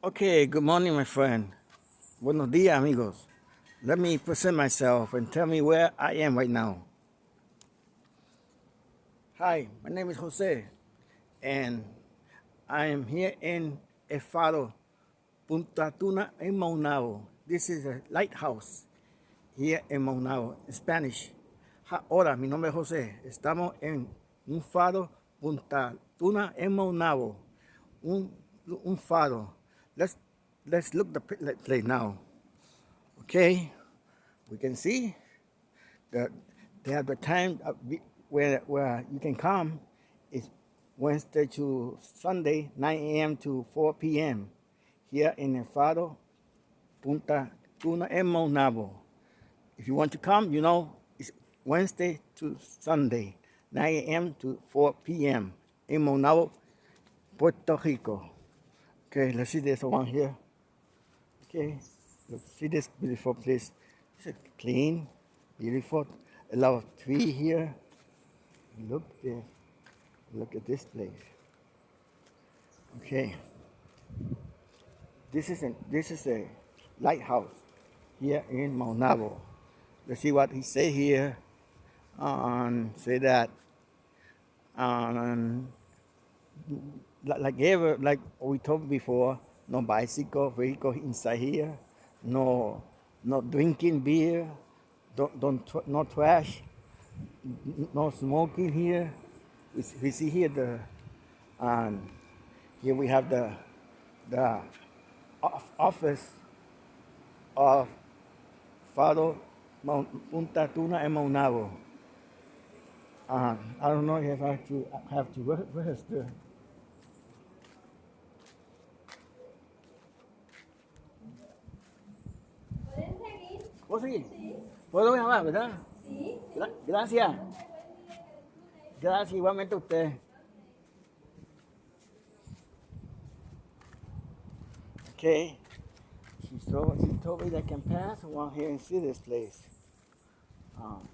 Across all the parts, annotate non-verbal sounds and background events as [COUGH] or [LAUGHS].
Okay, good morning, my friend. Buenos dias, amigos. Let me present myself and tell me where I am right now. Hi, my name is Jose, and I am here in El Faro, Punta Tuna, in Maunabo. This is a lighthouse here in Maunabo, in Spanish. Hola, mi nombre es José. Estamos en un faro, Punta Tuna, en Maunabo. Un, un faro. Let's let's look the place now. Okay, we can see that they have the time uh, where where you can come is Wednesday to Sunday, 9 a.m. to 4 p.m. here in El Faro, Punta Tuna, and Maunabo. If you want to come, you know, it's Wednesday to Sunday, 9 a.m. to 4 p.m. in Maunabo, Puerto Rico. Okay, let's see this one here. Okay, let's see this beautiful place. It's clean, beautiful. A lot of tree here. Look there. Look at this place. Okay. This is a this is a lighthouse here in Maunabo. Let's see what he say here. Um, say that um, like ever, like we talked before, no bicycle vehicle inside here, no, no drinking beer, don't, don't, no trash, no smoking here. We, we see here the, um, here we have the, the office of Faro Punta Tuna and Maunabo. Uh, I don't know if I have to have to register. ¿Puedo seguir? Sí. ¿Puedo llamar, verdad? Sí. Gra gracias. Gracias igualmente a usted. Okay. She told, she told me that can pass around here and see this place. Um,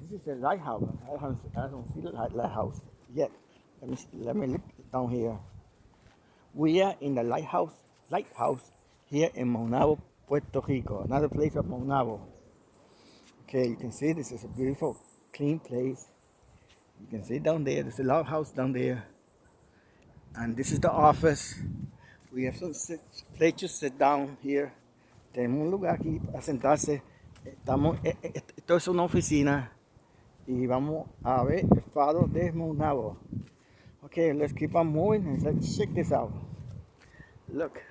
this is a lighthouse. I don't, I don't see the lighthouse yet. Let me, let me look down here. We are in the lighthouse, lighthouse here in Maunabo, Puerto Rico, another place of Maunabo. Okay, you can see this is a beautiful, clean place. You can see down there, there's a log house down there. And this is the office. We have some sit, place to sit down here. Tenemos un lugar aquí para sentarse. Estamos, eh, eh, esto es una oficina. Y vamos a ver el faro de Maunabo. Okay, let's keep on moving and let's check this out. Look,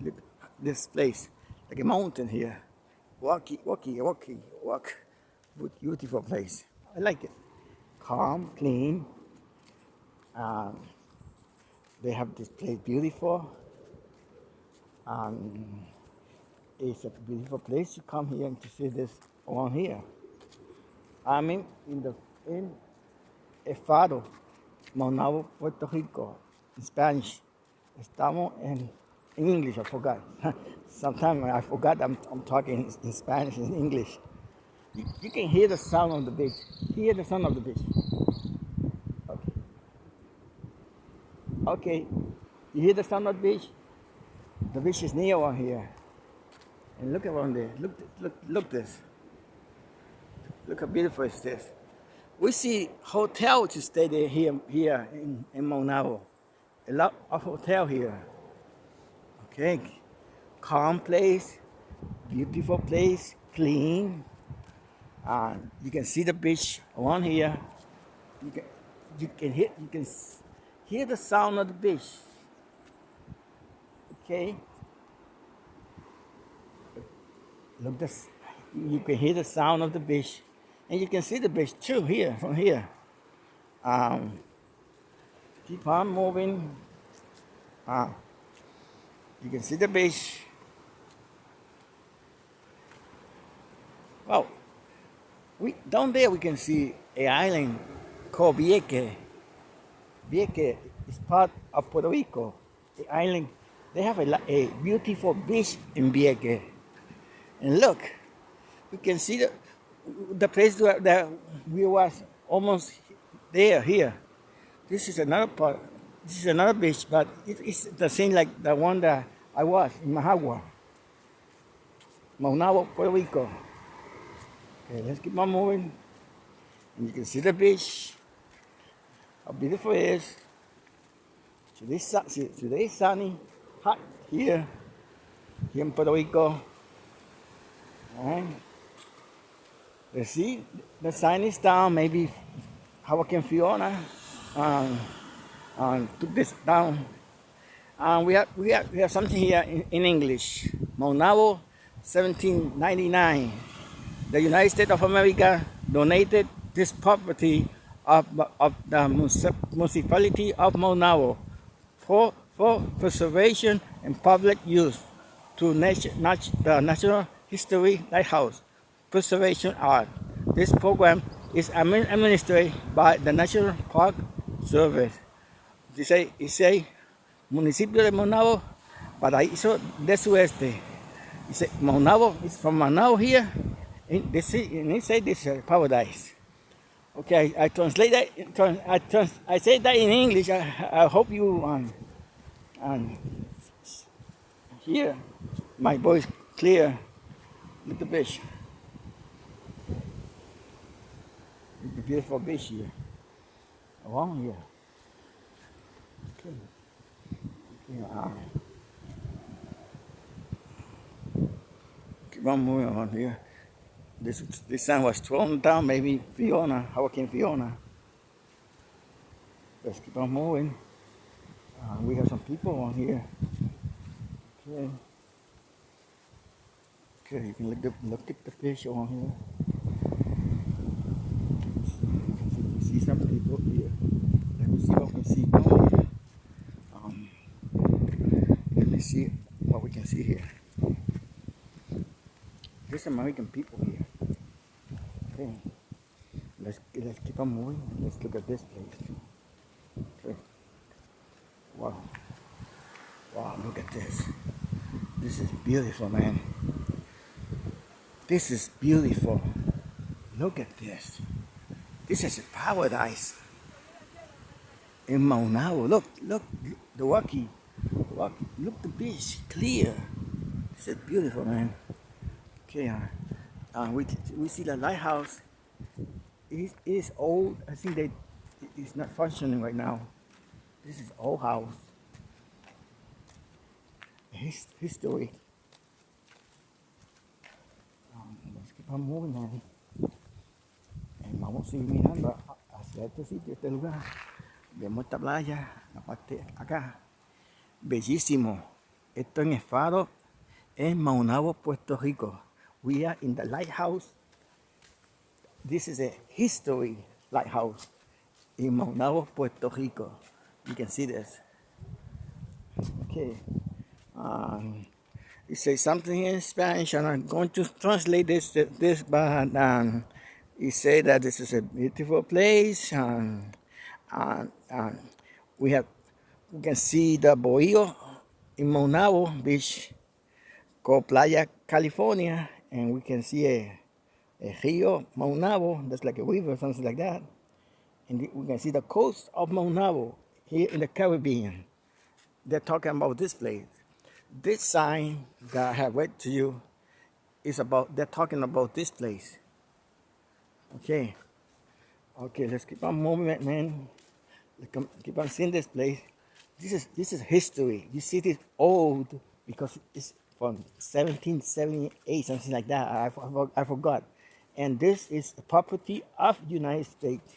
look this place like a mountain here. Walkie, walkie, walkie, walk. Beautiful place. I like it. Calm, clean. Um, they have this place beautiful. Um, it's a beautiful place to come here and to see this one here. I mean, in the in El Faro, Maunabo, Puerto Rico, in Spanish. Estamos en English, I forgot. [LAUGHS] Sometimes I forgot I'm, I'm talking in Spanish and English. You, you, can hear the sound of the beach. Hear the sound of the beach. Okay. Okay. You hear the sound of the beach? The beach is near one here. And look around there. Look, look, look this. Look how beautiful is this. We see hotel to stay there here, here in, in Maunabo. A lot of hotel here. Okay, calm place, beautiful place, clean. You can see the beach around here. You can, you can hear, you can hear the sound of the beach. Okay. Look this, you can hear the sound of the beach, and you can see the beach too here from here. Um, keep on moving. Uh, you can see the beach. Wow. we down there we can see a island called Vieque. Vieque is part of Puerto Rico. The island, they have a, a beautiful beach in Vieque. And look, we can see the, the place where, that we was almost there, here. This is another part This is another beach, but it, it's the same like the one that I was in Mahagua, Maunabo, Puerto Rico. Okay, let's keep on moving. And you can see the beach, how beautiful it is. Today's, today's sunny, hot here, here in Puerto Rico. Alright. Let's see, the sign is down, maybe how Hurricane Fiona um, um, took this down. Um, we, have, we, have, we have something here in, in English. Maunabo, 1799. The United States of America donated this property of, of the municipality of Maunabo for, for preservation and public use to the National History Lighthouse Preservation Act. This program is administered by the National Park Service. Dice, dice municipio de Maunabo, paraíso de sueste. Dice Maunabo is from Maunabo here. And it say this is paradise. Okay, I, I translate that. I, trans, I say that in English. I, I hope you um, um, hear my voice clear. Look the beach. The beautiful beach here. Along here. Okay. Yeah. Keep on here. This this sun was thrown down, maybe Fiona, Hurricane Fiona. Let's keep on moving. Uh, we have some people on here. Okay. Okay, you can look, at look at the fish on here. You see some people here. Let me see what we can see on here. Um, let me see what we can see here. There's American people here. Okay. Let's let's keep on moving. Let's look at this place. Okay. Wow. Wow, look at this. This is beautiful, man. This is beautiful. Look at this. This is a paradise. In Maunabo. Look, look, the Waki. Look the beach, clear. This is beautiful, man. Okay, uh, uh, we, we see the lighthouse. It is, old. I think they it's not functioning right now. This is old house. His, history. Um, let's keep on moving, man. And vamos a seguir mirando hacia este sitio, este lugar. Vemos esta playa, la parte acá. Bellísimo. Esto en el faro en Maunabo, Puerto Rico. We are in the lighthouse. This is a history lighthouse in Maunabo, Puerto Rico. You can see this. Okay. Um, it says something in Spanish, and I'm going to translate this. This, but um, it say that this is a beautiful place, and, and, and we have we can see the bohío in Maunabo Beach, called Playa California, and we can see a, a Rio Maunabo, that's like a river, something like that. And we can see the coast of Maunabo here in the Caribbean. They're talking about this place. This sign that I have read to you is about, they're talking about this place. Okay. Okay, let's keep on moving, man. Let's keep on seeing this place. This is this is history. You see this old because it's from 1778, something like that. I, I, I forgot. And this is the property of the United States.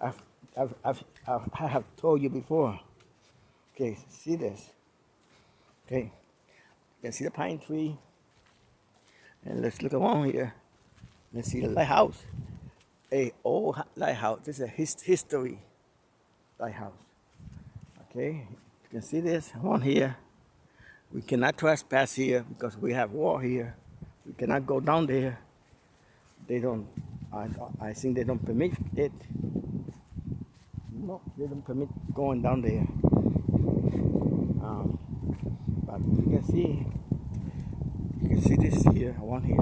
I've, I've, I've, I've, I have told you before. Okay, see this. Okay, you can see the pine tree. And let's look around here. Let's see the lighthouse. A old lighthouse. This is a his, history lighthouse. Okay, you can see this one here. We cannot trespass here because we have wall here. We cannot go down there. They don't, I, I think they don't permit it. No, they don't permit going down there. Um, but you can see, you can see this here, one here.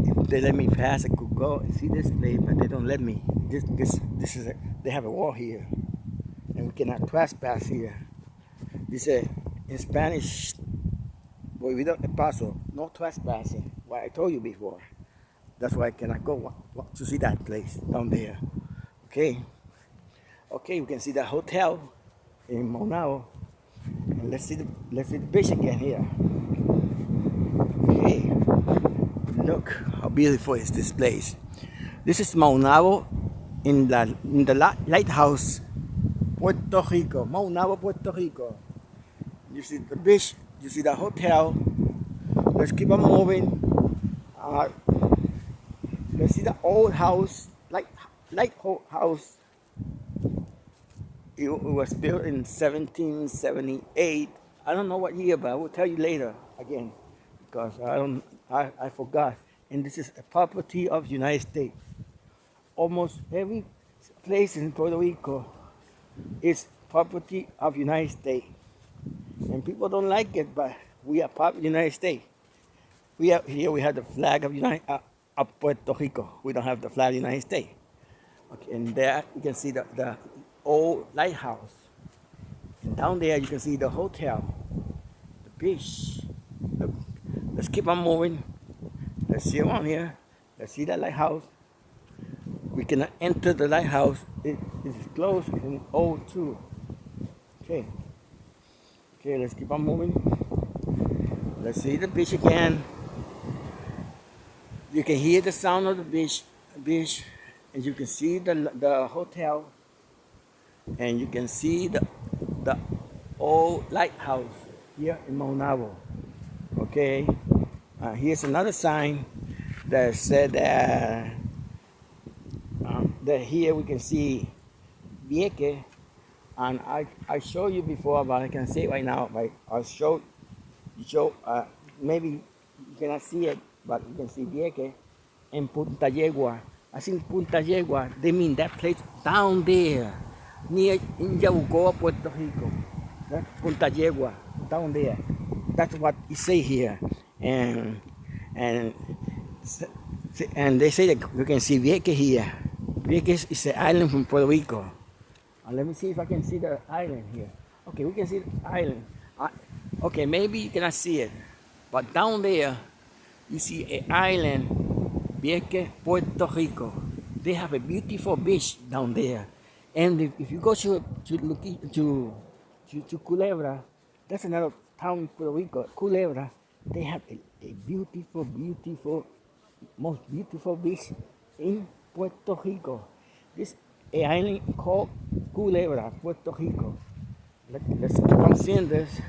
If they let me pass, I could go and see this place, but they don't let me. This, this, this is a, they have a wall here. We cannot trespass here. Dice in Spanish, boy, without el paso, no trespassing. What I told you before. That's why I cannot go to see that place down there. Okay. Okay, we can see the hotel in Maunabo. And let's see the let's see the beach again here. Okay. Look how beautiful is this place. This is Maunabo in the in the lighthouse Puerto Rico. Maunabo, Puerto Rico. You see the beach, you see the hotel. Let's keep on moving. Uh, let's see the old house, light, light house. It, it was built in 1778. I don't know what year, but I will tell you later again because I don't, I, I forgot. And this is a property of United States. Almost every place in Puerto Rico is property of United States. And people don't like it, but we are part of the United States. We have here we have the flag of United uh, of Puerto Rico. We don't have the flag of the United States. Okay, and there you can see the, the old lighthouse. And down there you can see the hotel, the beach. Look, let's keep on moving. Let's see around here. Let's see that lighthouse. We cannot enter the lighthouse. It is closed old too. Okay. Okay, let's keep on moving. Let's see the beach again. You can hear the sound of the beach, beach, and you can see the the hotel, and you can see the the old lighthouse here in Maunabo. Okay, uh, here's another sign that said that that here we can see Vieque and I, I showed you before, but I can see it right now. I'll show, uh, maybe you cannot see it, but you can see Vieques in Punta Yegua. I think Punta Yegua, they mean that place down there, near in Yabucoa, Puerto Rico. That's Punta Yegua, down there. That's what you say here. And, and, and they say that you can see Vieques here. Vieques is an island from Puerto Rico. Uh, let me see if I can see the island here. Okay, we can see the island. Uh, okay, maybe you cannot see it. But down there, you see an island, Vieques, Puerto Rico. They have a beautiful beach down there. And if, if you go to to, to to to Culebra, that's another town in Puerto Rico, Culebra. They have a, a beautiful, beautiful, most beautiful beach in Puerto Rico. This island called Culebra, Puerto Rico. Let, us keep on seeing this.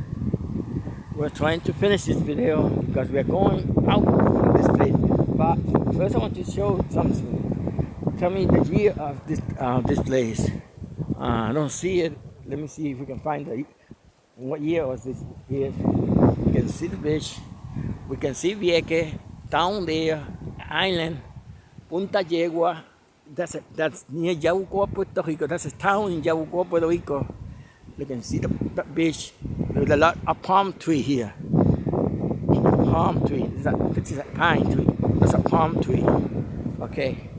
We're trying to finish this video because we're going out of this place. But first I want to show something. Tell me the year of this uh, this place. Uh, I don't see it. Let me see if we can find it. what year was this here. We can see the beach. We can see Vieques down there, island, Punta Yegua, that's a, that's near Yabucoa, Puerto Rico. That's a town in Yabucoa, Puerto Rico. You can see the, beach. There's a lot of palm tree here. Palm tree. This is a, pine tree. That's a palm tree. Okay.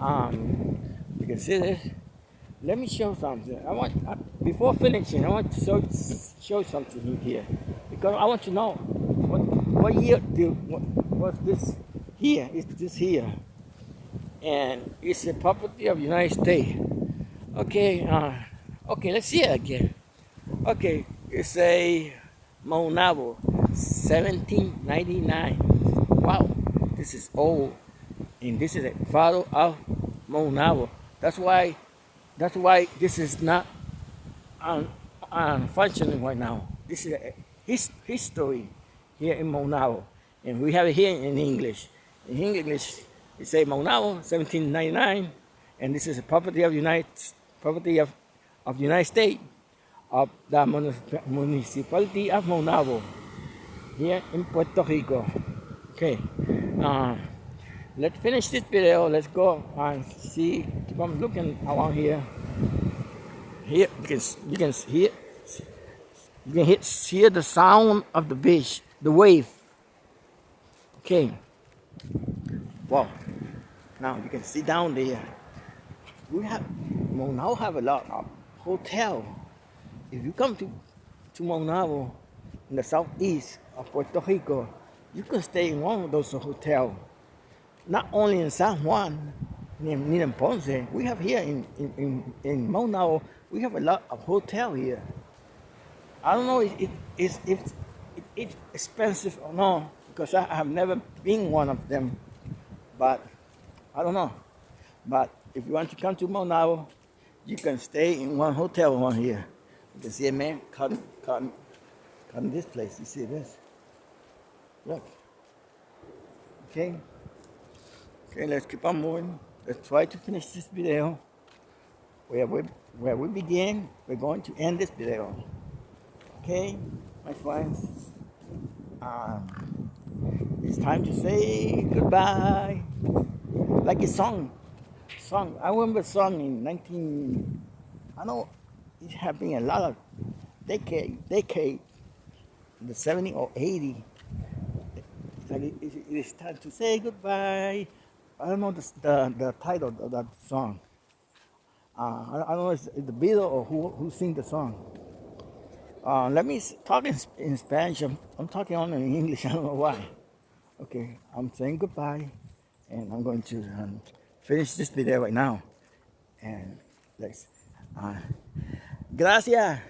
Um, you can see this. Let me show something. I want before finishing. I want to show show something here because I want to know what what year do what was this here? Is this here? And it's the property of United States. Okay, uh, okay, let's see it again. Okay, it's a Maunabo, 1799. Wow, this is old, and this is a photo of Maunabo. That's why, that's why this is not un, functioning right now. This is a his, history here in Maunabo, and we have it here in English. In English, it say Maunabo, 1799, and this is a property of United property of, of the United States of the municipality of Maunabo here in Puerto Rico. Okay, uh, let's finish this video. Let's go and see. Keep on looking around here. Here you can you can hear you can hear the sound of the beach, the wave. Okay. Wow. Now you can see down there. We have now have a lot of hotel. If you come to, to Maunabo in the southeast of Puerto Rico, you can stay in one of those hotels. Not only in San Juan, near, in Ponce, we have here in, in, in, in Maunabo, we have a lot of hotel here. I don't know if, it, if, if it's expensive or not, because I have never been one of them, but I don't know. But if you want to come to Maunabo, you can stay in one hotel one here. You can see a man cutting, cutting, cutting this place. You see this? Look. Okay. Okay, let's keep on moving. Let's try to finish this video. Where we, where we begin, we're going to end this video. Okay, my friends. Um, it's time to say goodbye. Like a song song. I remember a song in 19. I know it had been a lot of decade, decade, the 70 or 80. Like it, it, it's time to say goodbye. I don't know the, the, the title of that song. Uh, I, I, don't know if it's the Beatles or who, who sing the song. Uh, let me talk in, in Spanish. I'm, I'm, talking only in English. [LAUGHS] I don't know why. Okay, I'm saying goodbye, and I'm going to um, finish this video right now. And let's, uh, gracias.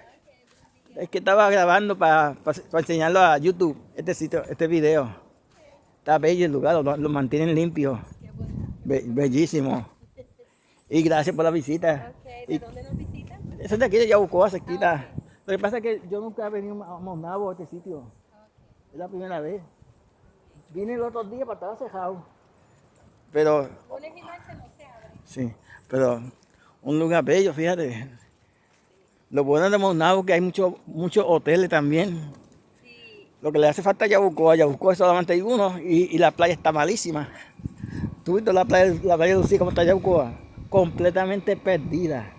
Es que estaba grabando para pa, pa enseñarlo a YouTube, este sitio, este video. Está bello el lugar, lo, lo mantienen limpio. Be, bellísimo. Y gracias por la visita. Okay, ¿De y, dónde nos visitan? Eso es de aquí de Yabucoa, cerquita. Ah, okay. Lo que pasa es que yo nunca he venido a Monabo, a este sitio. Okay. Es la primera vez. Vine el otro día para estar cejado. Pero... Sí, pero un lugar bello, fíjate. Lo bueno de Monabo es que hay muchos muchos hoteles también. Sí. Lo que le hace falta a Yabucoa, Yabucoa solamente hay uno y, y la playa está malísima. ¿Tú viste la playa, la playa de Lucía como está Yabucoa? Completamente perdida.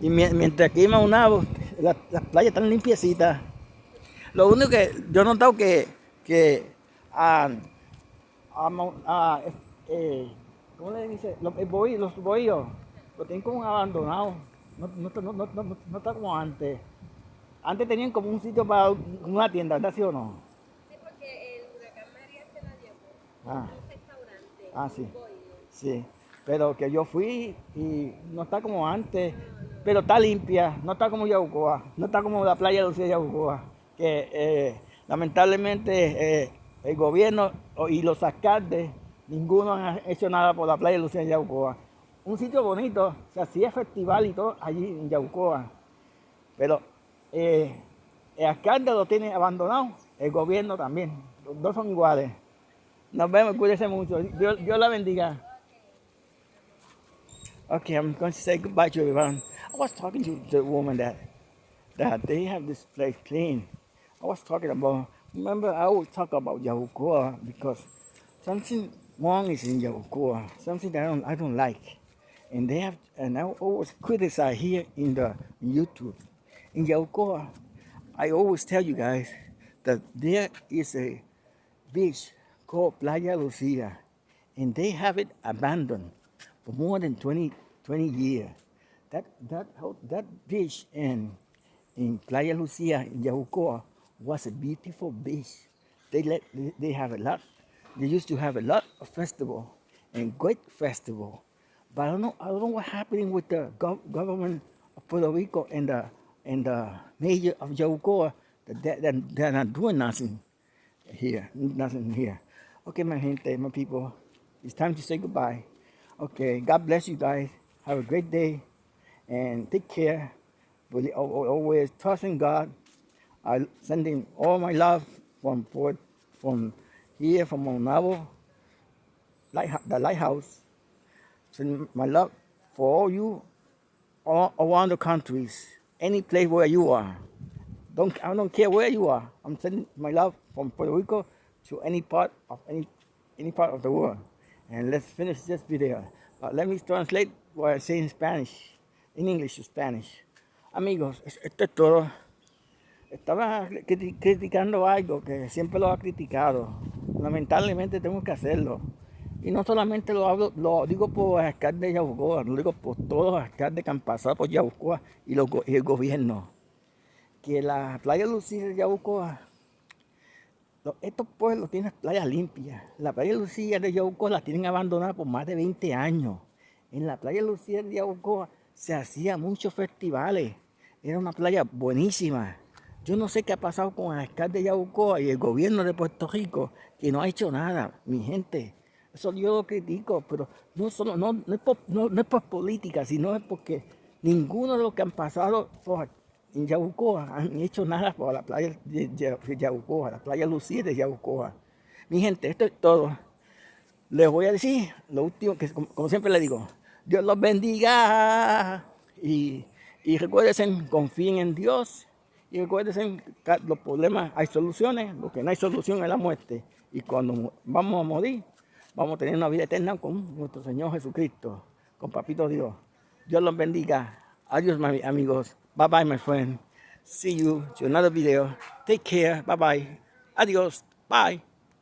Y mientras aquí en Maunabo, las la playas están limpiecitas. Lo único que yo he notado que, que a, a, a, eh, ¿cómo le dice? Los, bohíos, los bohíos lo tienen como abandonados. No, no, no, no, no, no está como antes. Antes tenían como un sitio para una tienda, ¿verdad? ¿Sí o no? Sí, porque el huracán María se la llevó. Ah. Un restaurante. Ah, sí. Sí. Pero que yo fui y no está como antes, pero está limpia, no está como Yabucoa, no está como la playa de Lucía de Yabucoa, que eh, lamentablemente eh, el gobierno y los alcaldes Ninguno ha hecho nada por la playa de Lucía Yaucoa. Un sitio bonito, se hacía festival y todo allí en Yaucoa. Pero eh, el alcalde lo tiene abandonado, el gobierno también. Los dos son iguales. Nos vemos, cuídense mucho. Dios, la bendiga. Okay, I'm going to say goodbye to everyone. I was talking to the woman that that they have this place clean. I was talking about, remember I always talk about Yahucoa because something Wong is in Yabucoa, something that I don't, I don't like. And they have, and I always criticize here in the YouTube. In Yabucoa, I always tell you guys that there is a beach called Playa Lucia, and they have it abandoned for more than 20, 20 years. That, that, that beach in, in Playa Lucia in Yabucoa was a beautiful beach. They, let, they have a lot they used to have a lot of festival and great festival. But I don't know, I don't know what's happening with the gov government of Puerto Rico and the and the mayor of Yabucoa. That they're, they're not doing nothing here, nothing here. Okay, my gente, my people, it's time to say goodbye. Okay, God bless you guys. Have a great day and take care. Always trust in God. I send him all my love from from here from Maunabo, light, the lighthouse. Send my love for all you all around the countries, any place where you are. Don't I don't care where you are. I'm sending my love from Puerto Rico to any part of any any part of the world. And let's finish this video. But let me translate what I say in Spanish, in English to Spanish. Amigos, esto es todo. Estaba criticando algo que siempre lo ha criticado lamentablemente tengo que hacerlo. Y no solamente lo hablo, lo digo por el alcalde de Yabucoa, lo digo por todos los alcaldes que han pasado por Yabucoa y, el gobierno. Que la playa Lucía de Yabucoa, estos pueblos tienen playas limpias. La playa Lucía de Yabucoa la tienen abandonada por más de 20 años. En la playa Lucía de Yabucoa se hacían muchos festivales. Era una playa buenísima. Yo no sé qué ha pasado con el alcalde de Yabucoa y el gobierno de Puerto Rico, que no ha hecho nada, mi gente. Eso yo lo critico, pero no, solo, no, no, es, por, no, es por política, sino es porque ninguno de los que han pasado en Yabucoa han hecho nada por la playa de, Ya- de Yabucoa, la playa Lucía de Yabucoa. Mi gente, esto es todo. Les voy a decir lo último, que como, como siempre les digo, Dios los bendiga. Y, y recuérdense, confíen en Dios. Y recuérdense que los problemas hay soluciones, lo que no hay solución es la muerte. Y cuando vamos a morir, vamos a tener una vida eterna con nuestro Señor Jesucristo, con Papito Dios. Dios los bendiga. Adiós, mi amigos. Bye bye, my friend. See you to another video. Take care. Bye bye. Adiós. Bye.